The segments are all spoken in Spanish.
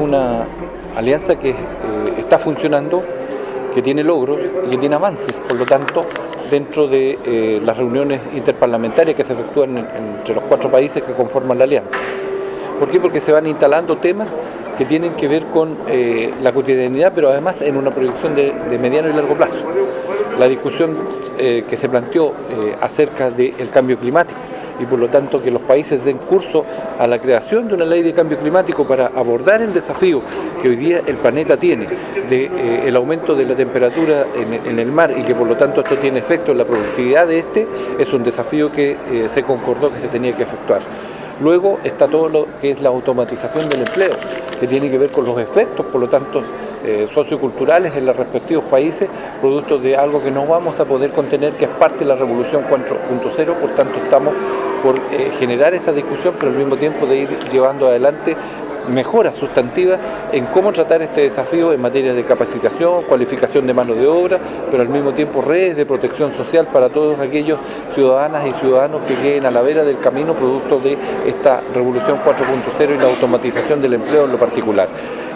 una alianza que eh, está funcionando, que tiene logros y que tiene avances, por lo tanto, dentro de eh, las reuniones interparlamentarias que se efectúan entre los cuatro países que conforman la alianza. ¿Por qué? Porque se van instalando temas que tienen que ver con eh, la cotidianidad, pero además en una proyección de, mediano y largo plazo. La discusión que se planteó acerca del cambio climático, y por lo tanto que los países den curso a la creación de una ley de cambio climático para abordar el desafío que hoy día el planeta tiene de eh, el aumento de la temperatura en, el mar y que por lo tanto esto tiene efecto en la productividad de este, es un desafío que eh, se concordó que se tenía que efectuar. Luego está todo lo que es la automatización del empleo, que tiene que ver con los efectos, por lo tanto, eh, socioculturales en los respectivos países, producto de algo que no vamos a poder contener, que es parte de la revolución 4.0, por tanto estamos por eh, generar esa discusión, pero al mismo tiempo de ir llevando adelante mejoras sustantivas en cómo tratar este desafío en materia de capacitación, cualificación de mano de obra, pero al mismo tiempo redes de protección social para todos aquellos ciudadanas y ciudadanos que queden a la vera del camino producto de esta revolución 4.0 y la automatización del empleo en lo particular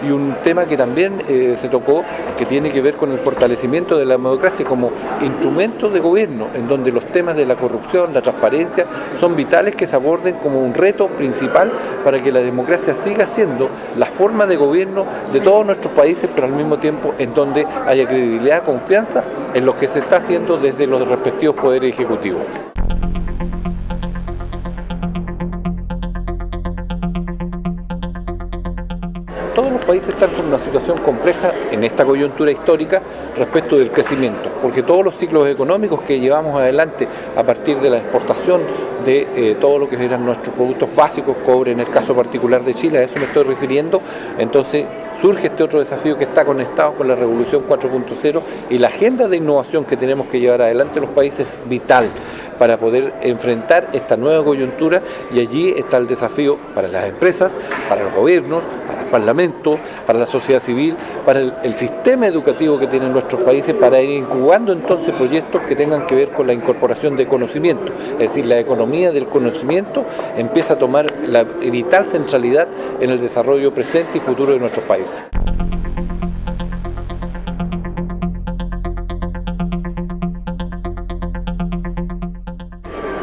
y un tema que también eh, se tocó que tiene que ver con el fortalecimiento de la democracia como instrumento de gobierno, en donde los temas de la corrupción, la transparencia, son vitales que se aborden como un reto principal para que la democracia siga siendo la forma de gobierno de todos nuestros países, pero al mismo tiempo en donde haya credibilidad, confianza en lo que se está haciendo desde los respectivos poderes ejecutivos. Todos los países están con una situación compleja en esta coyuntura histórica respecto del crecimiento, porque todos los ciclos económicos que llevamos adelante a partir de la exportación de eh, todo lo que eran nuestros productos básicos, cobre en el caso particular de Chile, a eso me estoy refiriendo, entonces surge este otro desafío que está conectado con la revolución 4.0 y la agenda de innovación que tenemos que llevar adelante los países es vital para poder enfrentar esta nueva coyuntura y allí está el desafío para las empresas, para los gobiernos, para el Parlamento, para la sociedad civil, para el, sistema educativo que tienen nuestros países, para ir incubando entonces proyectos que tengan que ver con la incorporación de conocimiento. Es decir, la economía del conocimiento empieza a tomar la vital centralidad en el desarrollo presente y futuro de nuestros países.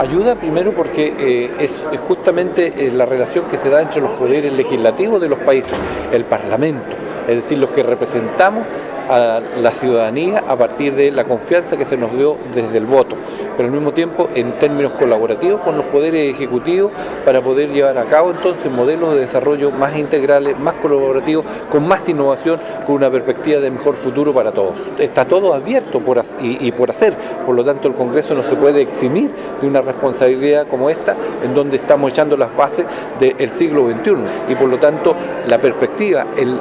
Ayuda primero porque eh, es, justamente eh, la relación que se da entre los poderes legislativos de los países, el Parlamento, es decir, los que representamos a la ciudadanía a partir de la confianza que se nos dio desde el voto, pero al mismo tiempo en términos colaborativos con los poderes ejecutivos para poder llevar a cabo entonces modelos de desarrollo más integrales, más colaborativos, con más innovación, con una perspectiva de mejor futuro para todos. Está todo abierto por, y, por hacer, por lo tanto el Congreso no se puede eximir de una responsabilidad como esta, en donde estamos echando las bases del siglo XXI y por lo tanto la perspectiva, el,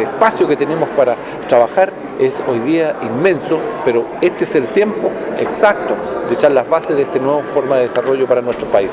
espacio que tenemos para trabajar es hoy día inmenso, pero este es el tiempo exacto de echar las bases de esta nueva forma de desarrollo para nuestro país.